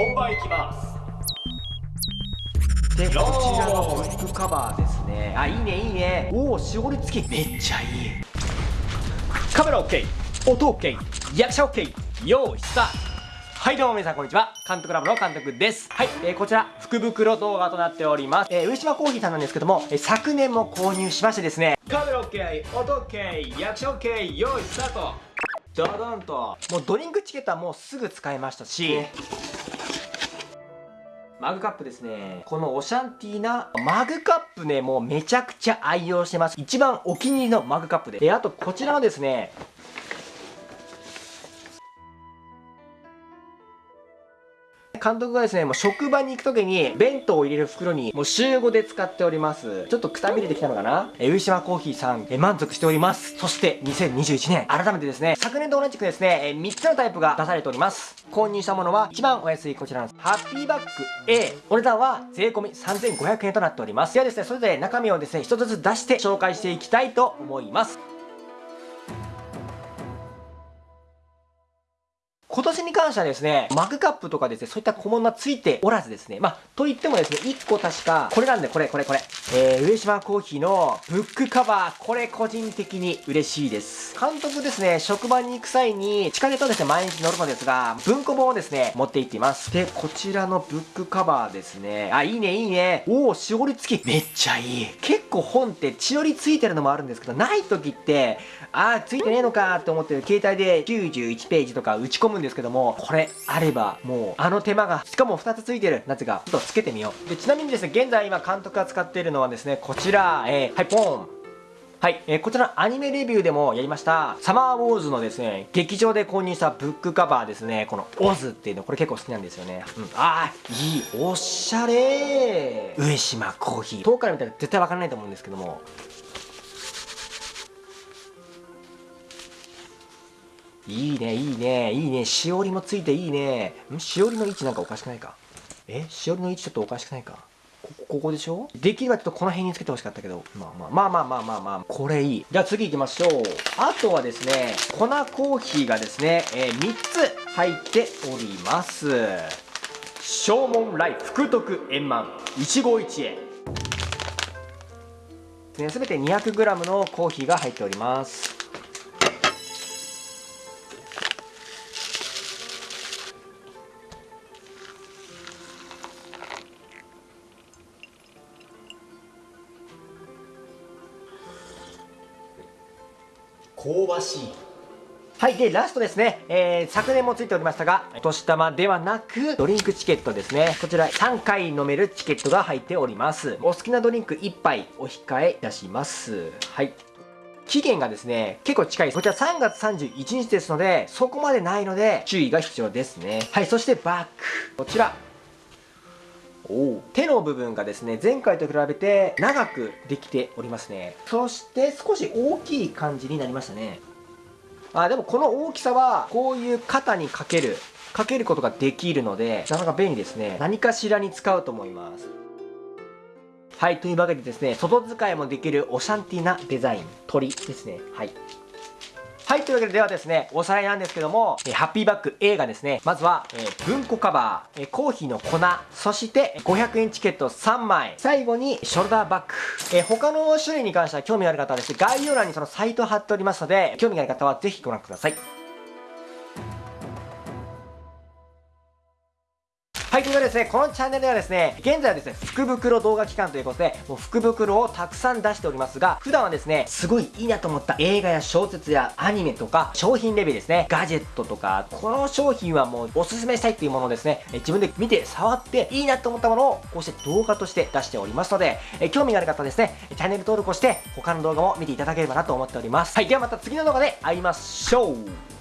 本番いきます。でこちらのブックカバーですね。あいいねいいね。おお絞り付き。めっちゃいい。カメラ OK 音 OK 役者 OK 用意スタート。はいどうも皆さんこんにちは。監督ラボの監督です。はい、えー、こちら福袋動画となっております、えー、上島コーヒーさんなんですけども、えー、昨年も購入しましてですね。カメラ OK 音 OK 役者 OK 用意スタート。ドドンと。もうドリンクチケットはもうすぐ使えましたしマグカップですね。このオシャンティーなマグカップね、もうめちゃくちゃ愛用してます。一番お気に入りのマグカップで。で、あとこちらはですね、監督がですね、もう職場に行く時に弁当を入れる袋にもう週5で使っております。ちょっとくたびれてきたのかな？え、上島コーヒーさん、え、満足しております。そして2021年、改めてですね、昨年と同じくですね、え、3つのタイプが出されております。購入したものは一番お安いこちらなんです。ハッピーバッグ A。お値段は税込3500円となっております。ではですね、それぞれ中身をですね、一つずつ出して紹介していきたいと思います。今年に関してはですね、マグカップとかですね、そういった小物はついておらずですね、まあ、と言ってもですね、1個確か、これなんで、これ、これ、これ。えー、上島コーヒーのブックカバー、これ個人的に嬉しいです。監督ですね、職場に行く際に、地下鉄をですね、毎日乗るのですが、文庫本をですね、持って行っています。で、こちらのブックカバーですね。あ、いいね、いいね。おお、しおり付き。めっちゃいい。結構本って血よりついてるのもあるんですけど、ない時って、あー、ついてねえのかって思ってる携帯で91ページとか打ち込むんですけども、これあれば、もう、あの手間が、しかも2つついてるやつが、ちょっとつけてみよう。で、ちなみにですね、現在今監督が使っているのはですね、こちら、えー、はい、ポン。はい、えー、こちらアニメレビューでもやりました、サマーウォーズのですね、劇場で購入したブックカバーですね、このオズっていうの、これ結構好きなんですよね。うん、あー、いい、おしゃれ上島コーヒー。遠くから見たら絶対わからないと思うんですけども、いいね、いいね、いいね。しおりもついていいね。しおりの位置なんかおかしくないか？え？しおりの位置ちょっとおかしくないか？ここ、ここでしょ？できればちょっとこの辺につけてほしかったけど。まあまあまあまあまあまあまあ、これいい。じゃあ次行きましょう。あとはですね、粉コーヒーがですね、えー、3つ入っております。正門来福徳円満一期一会。すべて 200g のコーヒーが入っております。香ばしいはい。で、ラストですね。えー、昨年もついておりましたが、お年玉ではなく、ドリンクチケットですね。こちら、3回飲めるチケットが入っております。お好きなドリンク1杯お控えいたします。はい。期限がですね、結構近いです。こちら3月31日ですので、そこまでないので、注意が必要ですね。はい。そしてバック。こちら。手の部分がですね前回と比べて長くできておりますね。そして少し大きい感じになりましたね。あでもこの大きさはこういう肩にかけるかけることができるのでなかなか便利ですね。何かしらに使うと思います。はいというわけでですね外使いもできるオシャンティなデザイン鳥ですね。はい。はい、というわけでではですね、おさらいなんですけども、えハッピーバッグ A がですね、まずは、えー、文庫カバー、え、コーヒーの粉、そして500円チケット3枚、最後にショルダーバッグ。え、他の種類に関しては興味のある方はですね、概要欄にそのサイト貼っておりますので、興味がある方はぜひご覧ください。はい、ということでですね、このチャンネルではですね、現在はですね、福袋動画期間ということで、もう福袋をたくさん出しておりますが、普段はですね、すごいいいなと思った映画や小説やアニメとか、商品レビューですね、ガジェットとか、この商品はもうおすすめしたいっていうものをですね、自分で見て触っていいなと思ったものを、こうして動画として出しておりますので、え興味がある方はですね、チャンネル登録をして、他の動画も見ていただければなと思っております。はい、ではまた次の動画で会いましょう